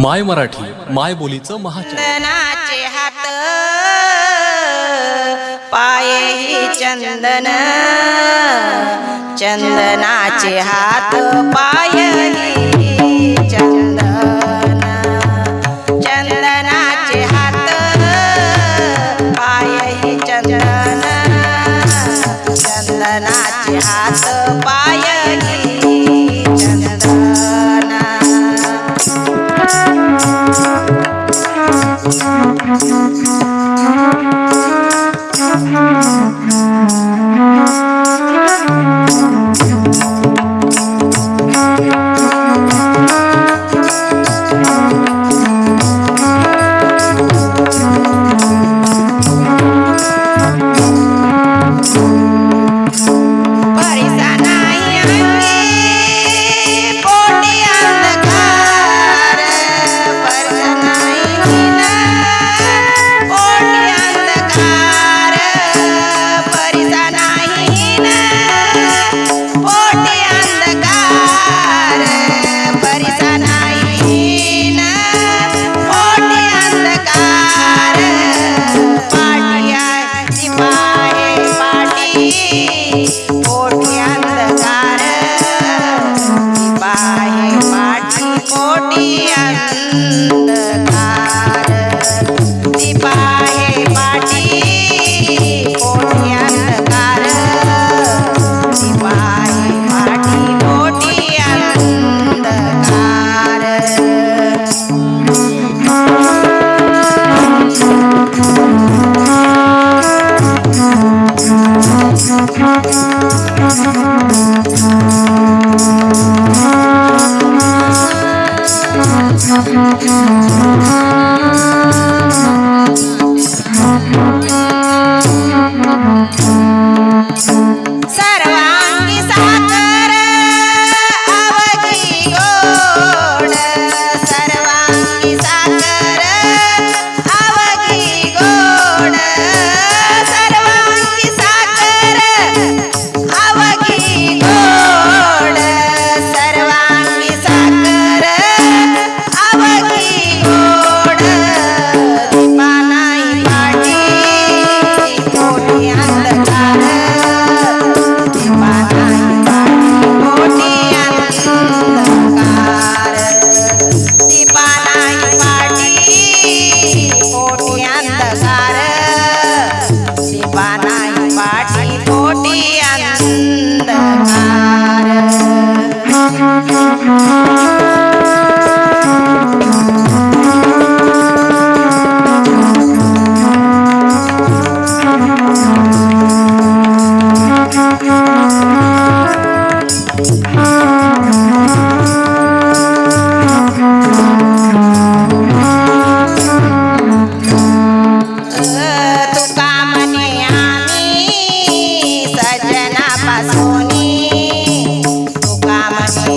माय मराठी माय बोलीचं महाचंदनाचे हात पायही चंदन. चंदनाचे हात पायही चंदन. चंदनाचे हात पायही चंदन. चंदनाचे हात पायही Thank.